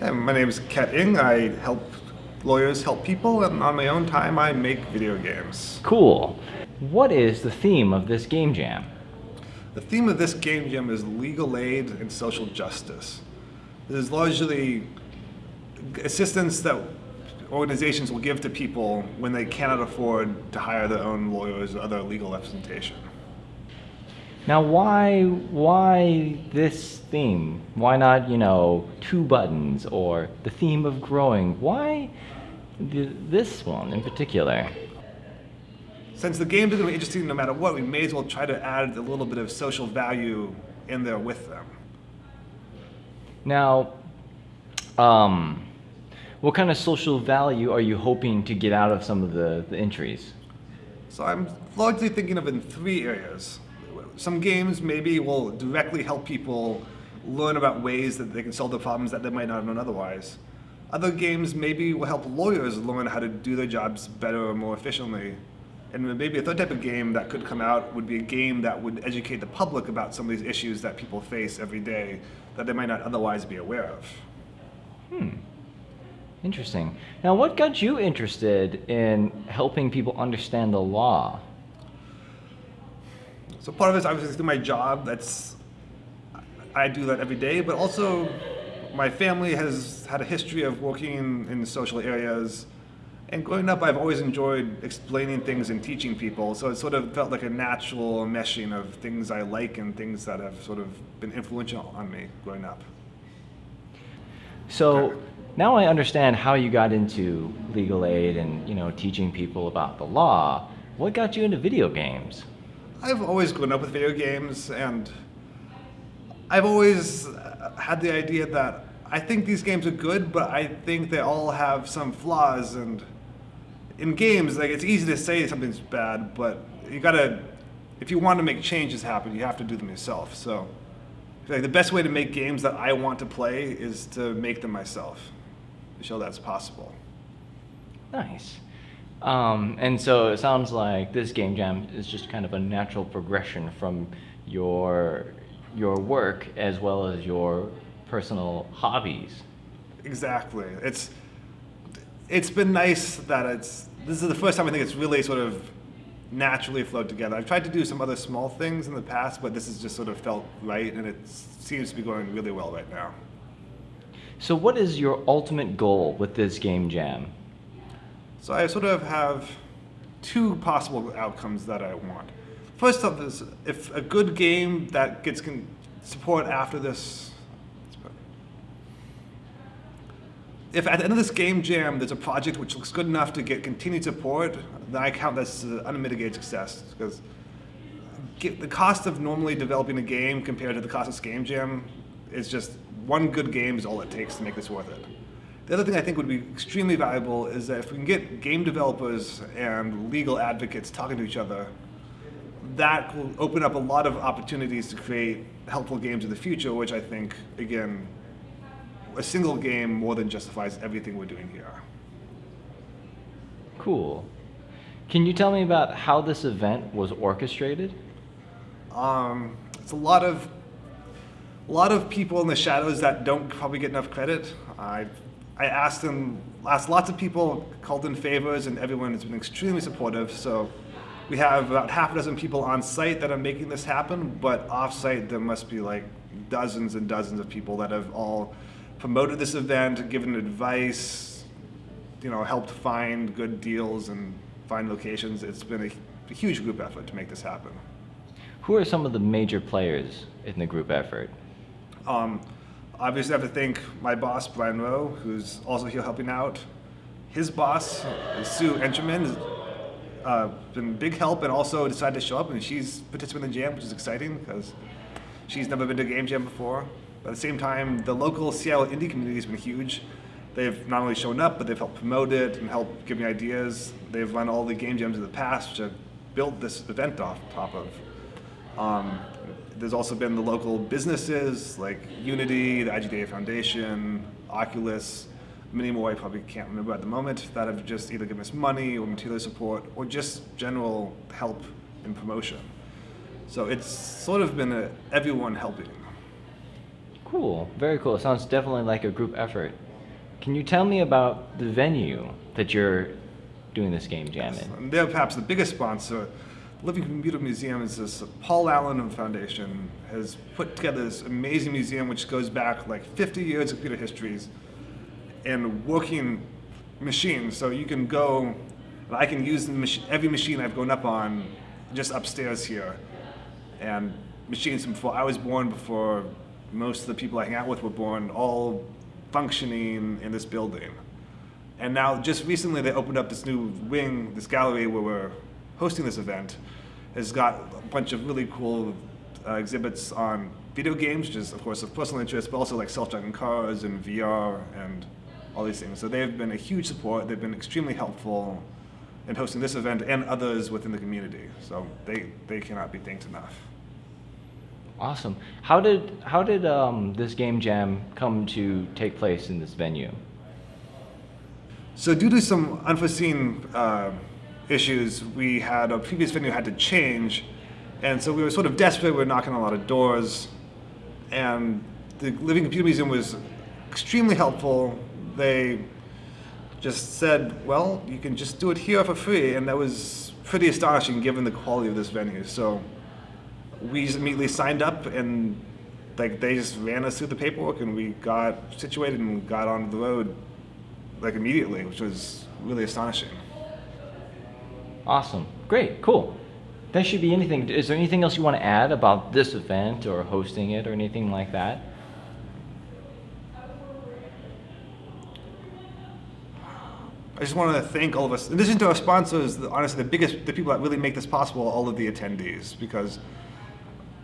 Yeah, my name is Ket Ing. I help lawyers help people, and on my own time, I make video games. Cool. What is the theme of this game jam? The theme of this game jam is legal aid and social justice. This is largely assistance that organizations will give to people when they cannot afford to hire their own lawyers or other legal representation. Now, why why this theme? Why not, you know, two buttons or the theme of growing? Why th this one in particular? Since the games are going to be interesting no matter what, we may as well try to add a little bit of social value in there with them. Now, um, what kind of social value are you hoping to get out of some of the, the entries? So I'm largely thinking of in three areas. Some games maybe will directly help people learn about ways that they can solve the problems that they might not have known otherwise. Other games maybe will help lawyers learn how to do their jobs better or more efficiently. And maybe a third type of game that could come out would be a game that would educate the public about some of these issues that people face every day that they might not otherwise be aware of. Hmm. Interesting. Now, what got you interested in helping people understand the law? So part of it is obviously through my job. That's I do that every day, but also my family has had a history of working in social areas. And growing up, I've always enjoyed explaining things and teaching people. So it sort of felt like a natural meshing of things I like and things that have sort of been influential on me growing up. So now I understand how you got into legal aid and you know teaching people about the law. What got you into video games? I've always grown up with video games and I've always had the idea that I think these games are good, but I think they all have some flaws and in games, like it's easy to say something's bad, but you gotta, if you want to make changes happen, you have to do them yourself. So like the best way to make games that I want to play is to make them myself, to show that's possible. Nice. Um, and so it sounds like this game jam is just kind of a natural progression from your your work as well as your personal hobbies. Exactly. It's it's been nice that it's this is the first time I think it's really sort of naturally flowed together. I've tried to do some other small things in the past, but this has just sort of felt right and it seems to be going really well right now. So what is your ultimate goal with this game jam? So I sort of have two possible outcomes that I want. First up is if a good game that gets support after this, if at the end of this game jam there's a project which looks good enough to get continued support, then I count this as unmitigated success because the cost of normally developing a game compared to the cost of this game jam is just one good game is all it takes to make this worth it. The other thing I think would be extremely valuable is that if we can get game developers and legal advocates talking to each other, that will open up a lot of opportunities to create helpful games in the future, which I think, again, a single game more than justifies everything we're doing here. Cool. Can you tell me about how this event was orchestrated? Um, it's a lot of a lot of people in the shadows that don't probably get enough credit. I've I asked them, asked lots of people, called in favors, and everyone has been extremely supportive. So we have about half a dozen people on site that are making this happen, but off-site there must be like dozens and dozens of people that have all promoted this event, given advice, you know, helped find good deals and find locations. It's been a, a huge group effort to make this happen. Who are some of the major players in the group effort? Um, Obviously, I have to thank my boss, Brian Rowe, who's also here helping out. His boss, Sue Encherman, has uh, been big help and also decided to show up, and she's participating in the jam, which is exciting because she's never been to a game jam before. But at the same time, the local Seattle indie community has been huge. They've not only shown up, but they've helped promote it and helped give me ideas. They've run all the game jams in the past, which I've built this event off top of. Um, there's also been the local businesses like Unity, the IGDA Foundation, Oculus, many more I probably can't remember at the moment that have just either given us money or material support or just general help in promotion. So it's sort of been a, everyone helping. Cool. Very cool. Sounds definitely like a group effort. Can you tell me about the venue that you're doing this game jam in? They're perhaps the biggest sponsor. Living Computer Museum is this Paul Allen Foundation has put together this amazing museum which goes back like 50 years of computer histories and working machines. So you can go, I can use every machine I've grown up on just upstairs here. And machines from before I was born, before most of the people I hang out with were born, all functioning in this building. And now, just recently, they opened up this new wing, this gallery where we're hosting this event. Has got a bunch of really cool uh, exhibits on video games, which is, of course, of personal interest, but also like self-driving cars and VR and all these things. So they've been a huge support. They've been extremely helpful in hosting this event and others within the community. So they, they cannot be thanked enough. Awesome. How did how did um, this game jam come to take place in this venue? So due to some unforeseen uh, issues, we had a previous venue had to change, and so we were sort of desperate. We were knocking on a lot of doors, and the Living Computer Museum was extremely helpful. They just said, "Well, you can just do it here for free," and that was pretty astonishing given the quality of this venue. So we immediately signed up and like they just ran us through the paperwork and we got situated and got on the road like immediately, which was really astonishing. Awesome. Great. Cool. That should be anything. Is there anything else you want to add about this event or hosting it or anything like that? I just want to thank all of us. In addition to our sponsors, honestly, the biggest, the people that really make this possible, all of the attendees, because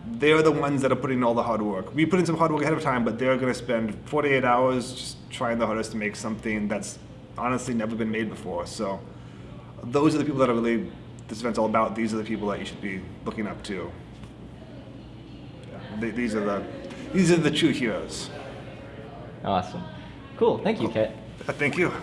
they're the ones that are putting in all the hard work. We put in some hard work ahead of time, but they're going to spend 48 hours just trying the hardest to make something that's honestly never been made before. So those are the people that are really this event's all about. These are the people that you should be looking up to. Yeah, they, these are the these are the true heroes. Awesome. Cool. Thank you, Kat. Uh, thank you.